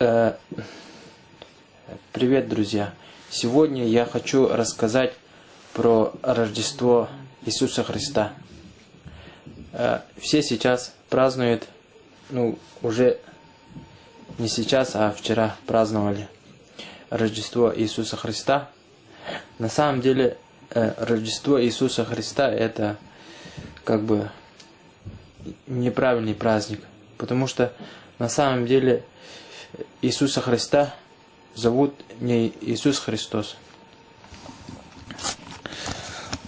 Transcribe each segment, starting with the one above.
Э, привет, друзья! Сегодня я хочу рассказать про Рождество Иисуса Христа. Э, все сейчас празднуют, ну, уже не сейчас, а вчера праздновали Рождество Иисуса Христа. На самом деле, э, Рождество Иисуса Христа это как бы неправильный праздник, потому что на самом деле Иисуса Христа зовут не Иисус Христос.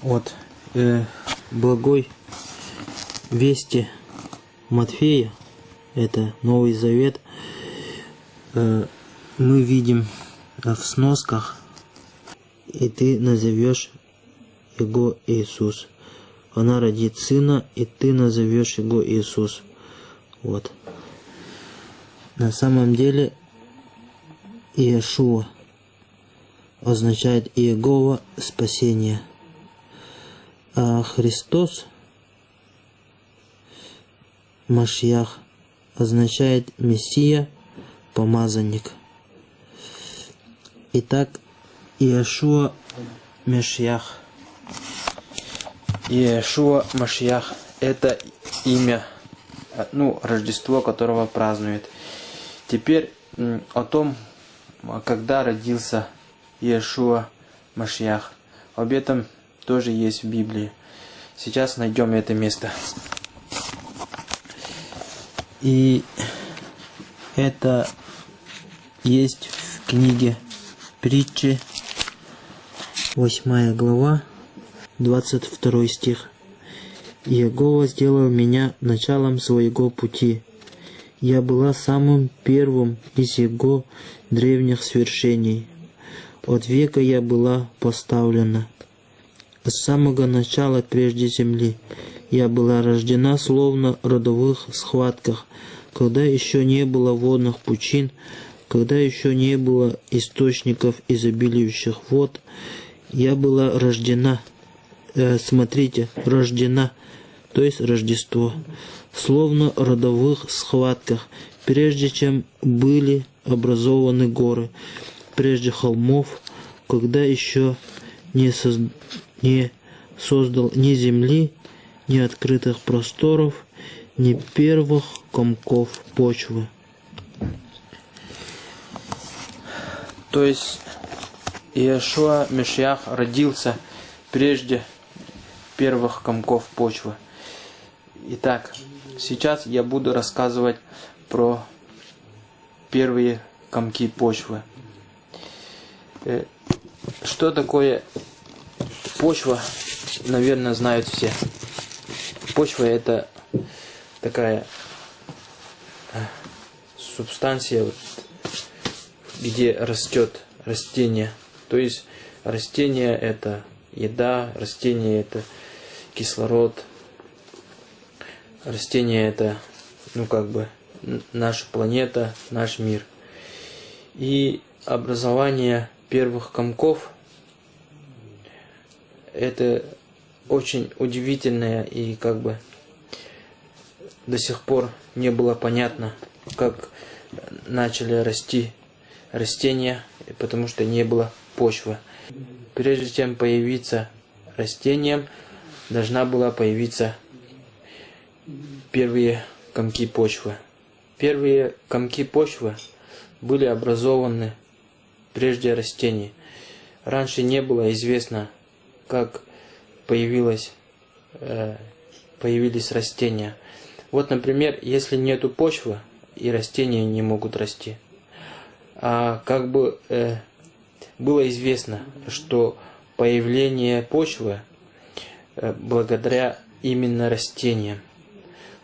Вот, э, благой вести Матфея, это Новый Завет, э, мы видим в сносках, и ты назовешь его Иисус. Она родит сына, и ты назовешь его Иисус. Вот. На самом деле Иешуа означает Иегова спасение. А Христос, Машьях, означает Мессия, помазанник. Итак, Иешуа Мешьях. Иешуа Машьях – это имя, ну, Рождество, которого празднует Теперь о том, когда родился Иешуа Машьях. Об этом тоже есть в Библии. Сейчас найдем это место. И это есть в книге притчи, 8 глава, 22 стих. «Иегова сделал меня началом своего пути, я была самым первым из его древних свершений. От века я была поставлена. С самого начала прежде земли я была рождена словно в родовых схватках, когда еще не было водных пучин, когда еще не было источников изобилующих вод, я была рождена, э, смотрите, рождена, то есть Рождество, словно родовых схватках, прежде чем были образованы горы, прежде холмов, когда еще не, соз... не создал ни земли, ни открытых просторов, ни первых комков почвы. То есть Иешуа Мешьях родился прежде первых комков почвы. Итак, Сейчас я буду рассказывать про первые комки почвы. Э, что такое почва, наверное, знают все. Почва это такая э, субстанция, где растет растение. То есть растение это еда, растение это кислород, Растения это, ну как бы, наша планета, наш мир. И образование первых комков это очень удивительное и как бы до сих пор не было понятно, как начали расти растения, потому что не было почвы. Прежде чем появиться растением, должна была появиться первые комки почвы. Первые комки почвы были образованы прежде растений. Раньше не было известно, как появилось, э, появились растения. Вот, например, если нету почвы, и растения не могут расти. А как бы э, было известно, что появление почвы э, благодаря именно растениям.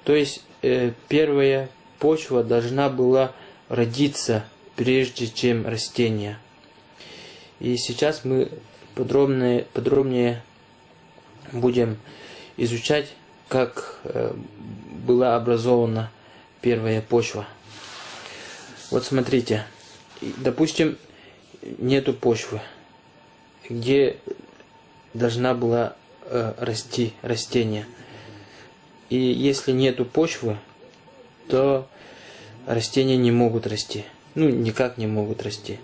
То есть э, первая почва должна была родиться прежде чем растение. И сейчас мы подробнее, подробнее будем изучать, как э, была образована первая почва. Вот смотрите, допустим, нету почвы, где должна была э, расти растение – и если нету почвы, то растения не могут расти. ну, никак не могут расти.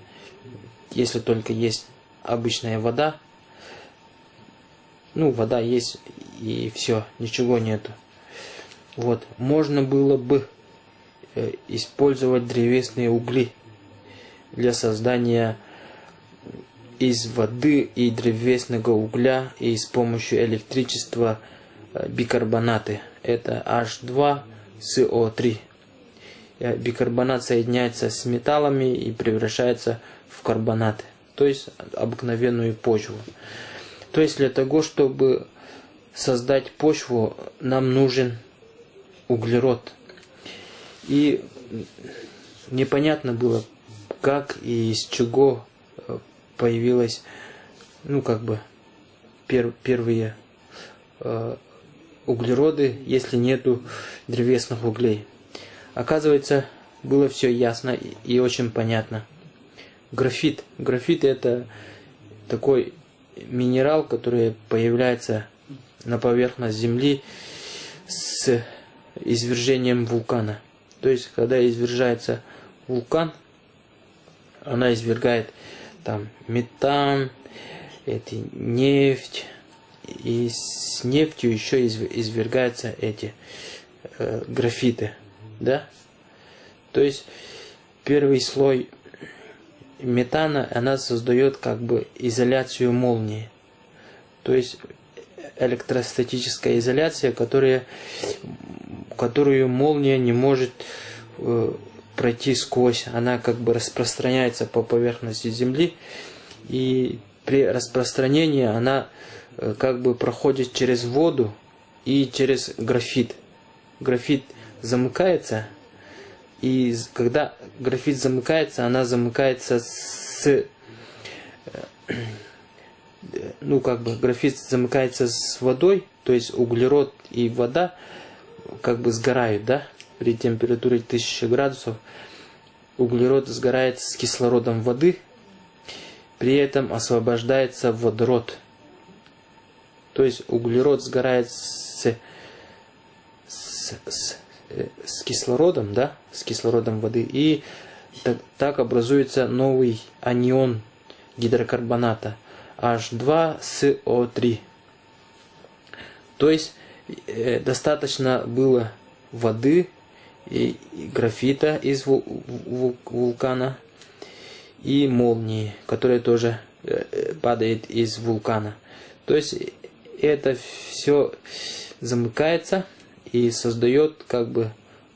Если только есть обычная вода, ну, вода есть и все, ничего нету. Вот, можно было бы э, использовать древесные угли для создания из воды и древесного угля и с помощью электричества бикарбонаты. Это H2SO3. Э, бикарбонат соединяется с металлами и превращается в карбонаты, то есть обыкновенную почву. То есть для того, чтобы создать почву, нам нужен углерод. И непонятно было, как и из чего э, появилась, ну как бы, пер, первые э, углероды, если нету древесных углей. Оказывается, было все ясно и, очень понятно. Графит. Графит это такой минерал, который появляется на поверхность Земли с извержением вулкана. То есть, когда извержается вулкан, она извергает там метан, эти нефть, и с нефтью еще извергаются эти э, графиты, да? То есть первый слой метана, она создает как бы изоляцию молнии. То есть электростатическая изоляция, которая, которую молния не может э, пройти сквозь. Она как бы распространяется по поверхности Земли. И при распространении она как бы проходит через воду и через графит. Графит замыкается и когда графит замыкается, она замыкается с... Э, ну, как бы графит замыкается с водой, то есть углерод и вода как бы сгорают, да, при температуре 1000 градусов. Углерод сгорает с кислородом воды, при этом освобождается водород. То есть углерод сгорает с, с, с Э, с кислородом, да, с кислородом воды, и так, так образуется новый анион гидрокарбоната H2SO3. То есть э, достаточно было воды и, и графита из вул, вул, вулкана и молнии, которая тоже э, э, падает из вулкана. То есть это все замыкается и создает как бы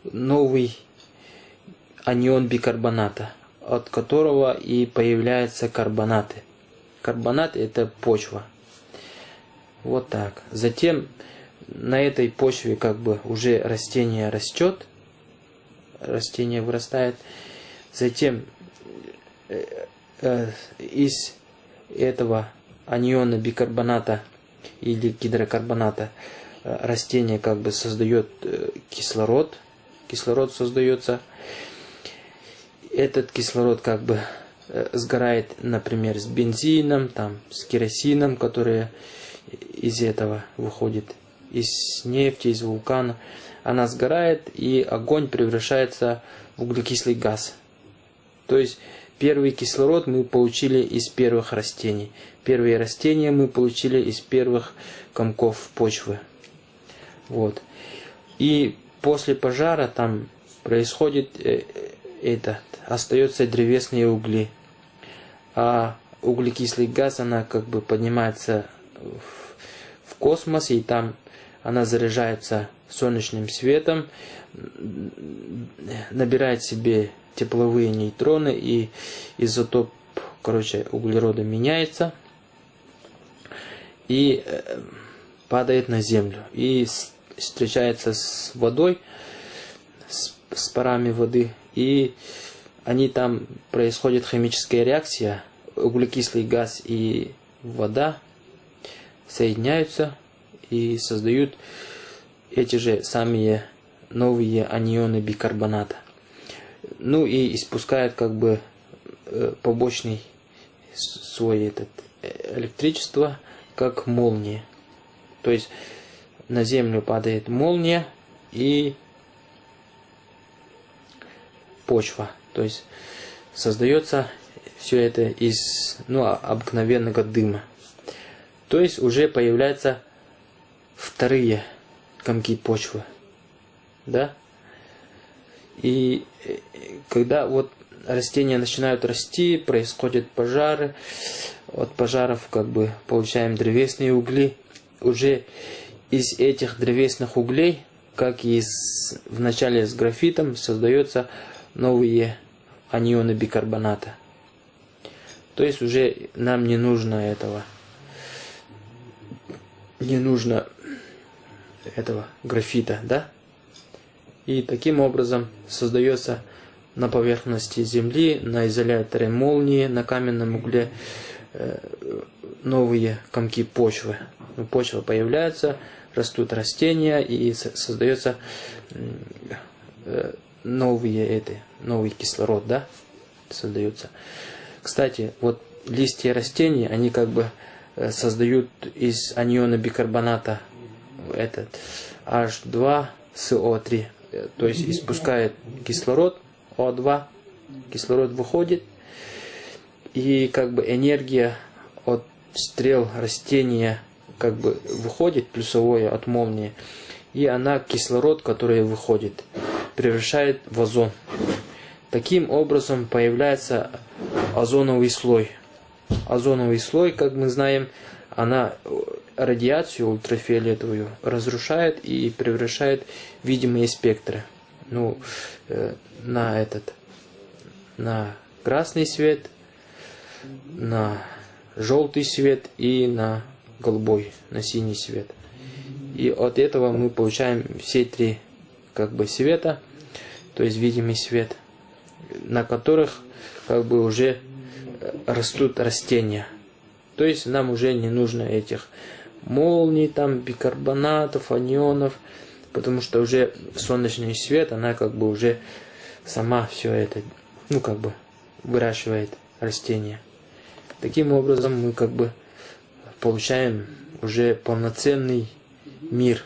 новый анион бикарбоната, от которого и появляются карбонаты. Карбонат это почва. Вот так. Затем на этой почве как бы уже растение растет, растение вырастает. Затем э, э, из этого аниона бикарбоната или гидрокарбоната Э, растение как бы создает э, кислород, кислород создается. Этот кислород как бы э, сгорает, например, с бензином, там, с керосином, который из этого выходит, из нефти, из вулкана. Она сгорает, и огонь превращается в углекислый газ. То есть первый кислород мы получили из первых растений. Первые растения мы получили из первых комков почвы. Вот. И после пожара там происходит э, это, остается древесные угли. А углекислый газ, она как бы поднимается в, в космос, и там она заряжается солнечным светом, набирает себе тепловые нейтроны, и изотоп, короче, углерода меняется, и э, падает на землю. И встречается с водой, с, с парами воды, и они там происходит химическая реакция, углекислый газ и вода соединяются и создают эти же самые новые анионы бикарбоната. Ну и испускают как бы э, побочный свой этот э, электричество, как молния. То есть на землю падает молния и почва То есть создается все это из ну, обыкновенного дыма. То есть уже появляются вторые комки почвы. Да? И э, когда вот растения начинают расти, происходят пожары, от пожаров как бы получаем древесные угли. Уже из этих древесных углей, как и с, в начале с графитом, создаются новые анионы бикарбоната. То есть уже нам не нужно этого. Не нужно этого графита, да? И таким образом создается на поверхности Земли, на изоляторе молнии, на каменном угле э, новые комки почвы. Ну, почва появляется, растут растения и создается э, новые эти, новый кислород, да, создается. Кстати, вот листья растений, они как бы э, создают из аниона бикарбоната этот H2SO3, то есть испускает кислород, о2, кислород выходит, и как бы энергия от стрел растения как бы выходит, плюсовое от молнии, и она кислород, который выходит, превращает в озон. Таким образом появляется озоновый слой. Озоновый слой, как мы знаем, она радиацию ультрафиолетовую разрушает и превращает видимые спектры. Ну, э, на этот, на красный свет, на желтый свет и на голубой, на синий свет. И от этого мы получаем все три как бы света, то есть видимый свет, на которых как бы уже э, растут растения. То есть нам уже не нужно этих молний, там, бикарбонатов, анионов, потому что уже солнечный свет, она как бы уже сама все это, ну как бы выращивает растения. Таким образом мы как бы получаем уже полноценный мир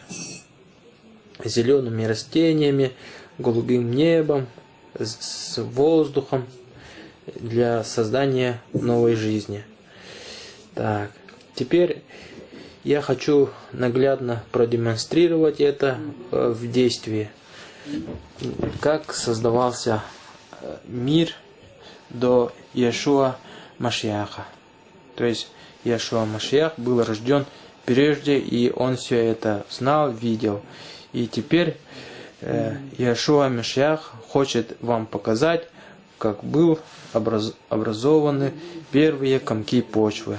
зелеными растениями, голубым небом, с воздухом для создания новой жизни. Так, теперь я хочу наглядно продемонстрировать это э, в действии как создавался э, мир до Иешуа Машиаха. То есть Иешуа Машиах был рожден прежде, и он все это знал, видел. И теперь э, Иешуа Машиах хочет вам показать, как был образ, образованы первые комки почвы.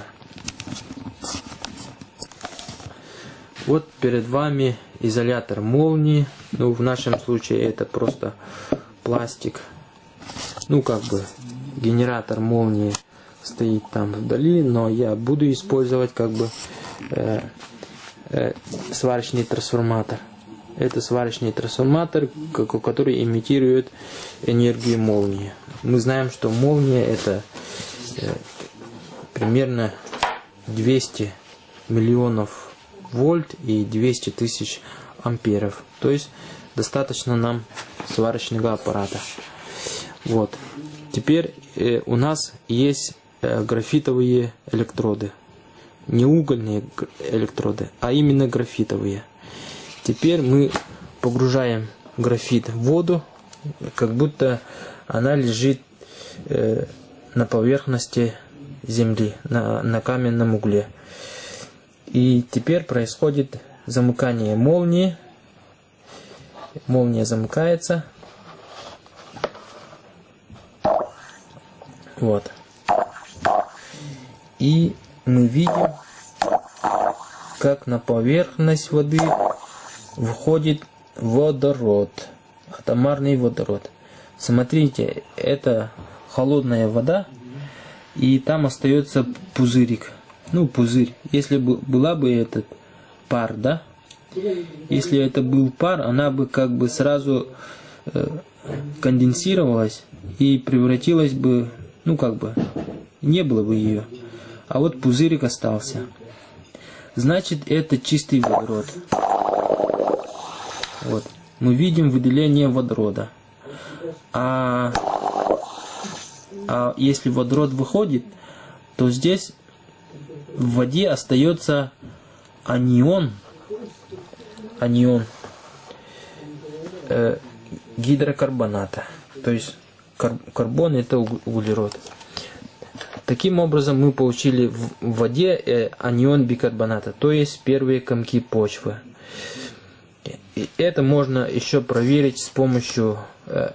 Вот перед вами изолятор молнии. Ну, в нашем случае это просто пластик. Ну, как бы генератор молнии стоит там вдали, но я буду использовать как бы э, э, сварочный трансформатор. Это сварочный трансформатор, который имитирует энергию молнии. Мы знаем, что молния это э, примерно 200 миллионов вольт и 200 тысяч амперов. То есть достаточно нам сварочного аппарата. Вот. Теперь э, у нас есть э, графитовые электроды. Не угольные электроды, а именно графитовые. Теперь мы погружаем графит в воду, как будто она лежит э, на поверхности земли, на, на каменном угле. И теперь происходит замыкание молнии. Молния замыкается. Вот. И мы видим, как на поверхность воды входит водород, атомарный водород. Смотрите, это холодная вода, и там остается пузырик ну, пузырь. Если бы была бы этот пар, да? Если это был пар, она бы как бы сразу э, конденсировалась и превратилась бы, ну как бы, не было бы ее. А вот пузырик остался. Значит, это чистый водород. Вот. Мы видим выделение водорода. А А если водород выходит, то здесь в воде остается анион, анион э, гидрокарбоната. То есть кар карбон это углерод. Таким образом мы получили в воде э, анион бикарбоната, то есть первые комки почвы. И это можно еще проверить с помощью э,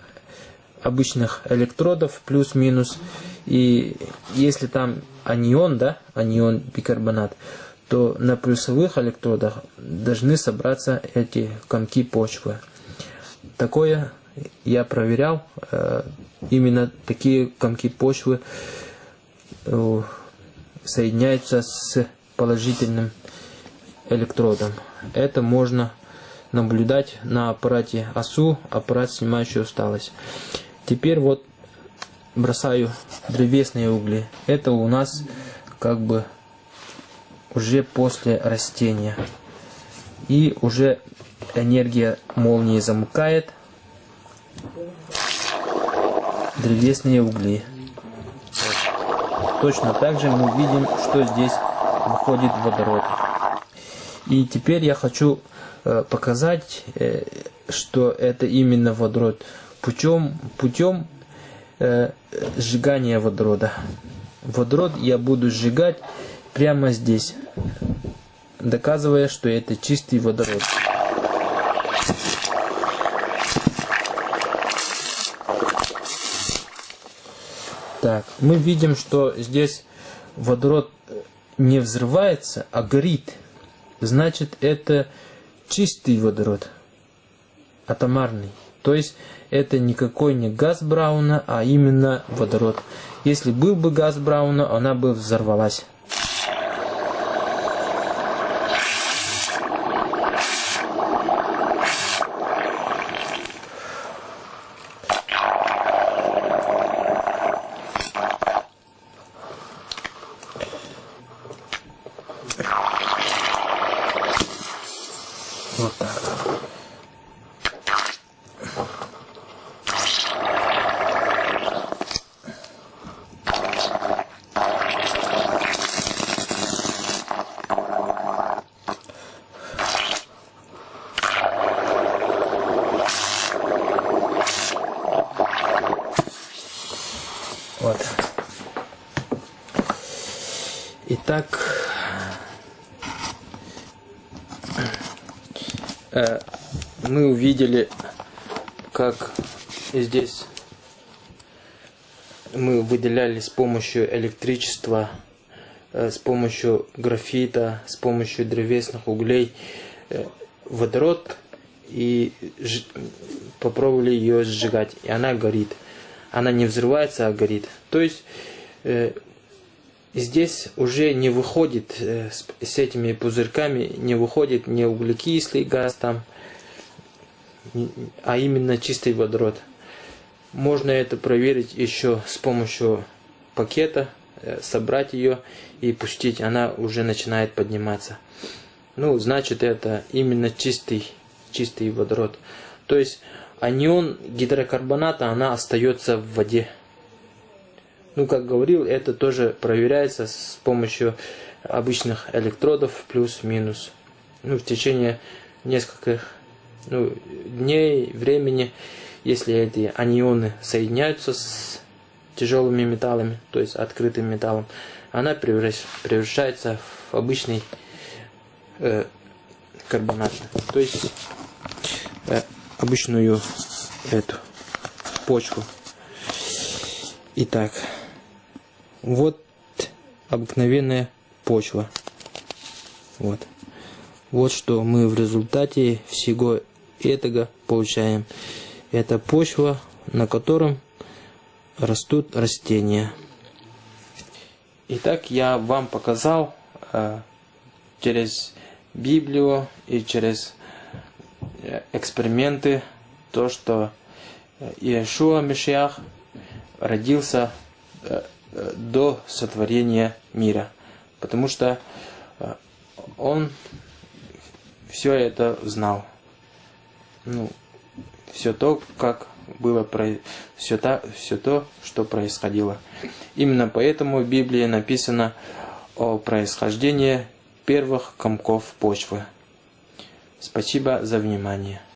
обычных электродов плюс-минус. И если там анион, да, анион бикарбонат, то на плюсовых электродах должны собраться эти комки почвы. Такое я проверял. Э, именно такие комки почвы э, соединяются с положительным электродом. Это можно наблюдать на аппарате АСУ, аппарат, снимающий усталость. Теперь вот бросаю древесные угли. Это у нас как бы уже после растения. И уже энергия молнии замыкает древесные угли. Точно так же мы видим, что здесь выходит водород. И теперь я хочу э, показать, э, что это именно водород путем, путем э, сжигания водорода. Водород я буду сжигать прямо здесь, доказывая, что это чистый водород. Так, мы видим, что здесь водород не взрывается, а горит. Значит, это чистый водород, атомарный. То есть это никакой не газ Брауна, а именно водород. Если был бы газ Брауна, она бы взорвалась. Итак, э, мы увидели, как здесь мы выделяли с помощью электричества, э, с помощью графита, с помощью древесных углей э, водород и попробовали ее сжигать, и она горит она не взрывается, а горит. То есть здесь уже не выходит э, с, этими пузырьками, не выходит не углекислый газ там, а именно чистый водород. Можно это проверить еще с помощью пакета, э, собрать ее и пустить, она уже начинает подниматься. Ну, значит это именно чистый, чистый водород. То есть анион гидрокарбоната, она остается в воде. Ну, как говорил, это тоже проверяется с помощью обычных электродов плюс-минус. Ну, в течение нескольких ну, дней, времени, если эти анионы соединяются с тяжелыми металлами, то есть открытым металлом, она превращается в обычный э, карбонат. То есть э, обычную эту почву. Итак, вот обыкновенная почва. Вот. Вот что мы в результате всего этого получаем. Это почва, на котором растут растения. Итак, я вам показал э, через Библию и через Э, эксперименты, то, что э, Иешуа Мишиах родился э, до сотворения мира. Потому что он все это знал. Ну, все то, как было все, та, все то, что происходило. Именно поэтому в Библии написано о происхождении первых комков почвы. Спасибо за внимание.